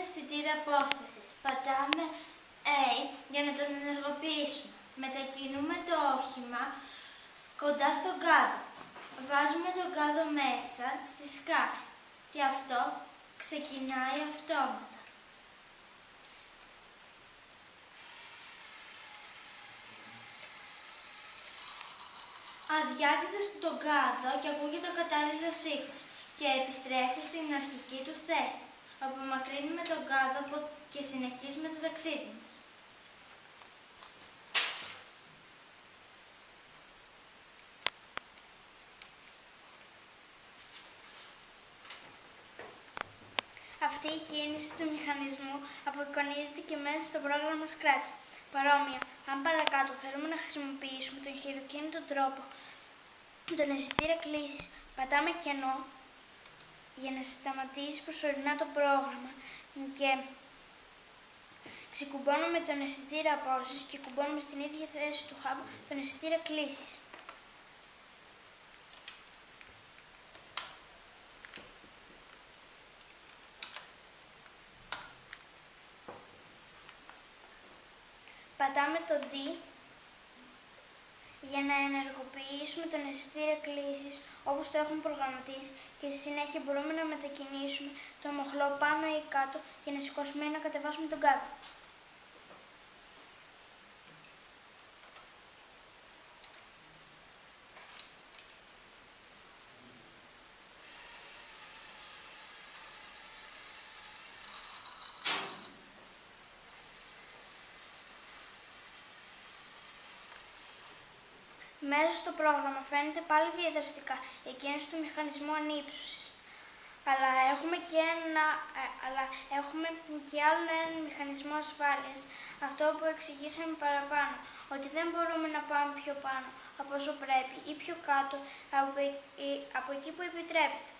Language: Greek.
αισθητήρα απόστασης. Πατάμε A για να τον ενεργοποιήσουμε. Μετακινούμε το όχημα κοντά στον κάδο. Βάζουμε τον κάδο μέσα στη σκάφη και αυτό ξεκινάει αυτόματα. Αδειάζεται στον κάδο και ακούγεται ο κατάλληλος ήχος και επιστρέφει στην αρχική του θέση. Απομακρύνουμε τον κάδο και συνεχίζουμε το ταξίδι μας. Αυτή η κίνηση του μηχανισμού απεικονίζεται και μέσα στο πρόγραμμα Scratch. Παρόμοια, αν παρακάτω θέλουμε να χρησιμοποιήσουμε τον χειροκίνητο τρόπο τον αισθητήρα κλήσης, πατάμε κενό για να σταματήσει προσωρινά το πρόγραμμα και ξεκουμπώνουμε τον αισθητήρα απόσυσης και κουμπώνουμε στην ίδια θέση του hub τον αισθητήρα κλήσης. Πατάμε το D για να ενεργοποιήσουμε τον αισθητήρα κλήσης όπως το έχουμε προγραμματίσει και στη συνέχεια μπορούμε να μετακινήσουμε το μοχλό πάνω ή κάτω για να σηκώσουμε ή να κατεβάσουμε τον κάδο. Μέσα στο πρόγραμμα φαίνεται πάλι διαδραστικά η κίνηση του μηχανισμού ανύψωσης. Αλλά έχουμε και, ένα, ε, αλλά έχουμε και άλλο έναν μηχανισμό ασφάλειας, αυτό που εξηγήσαμε παραπάνω, ότι δεν μπορούμε να πάμε πιο πάνω από όσο πρέπει ή πιο κάτω από, από εκεί που επιτρέπεται.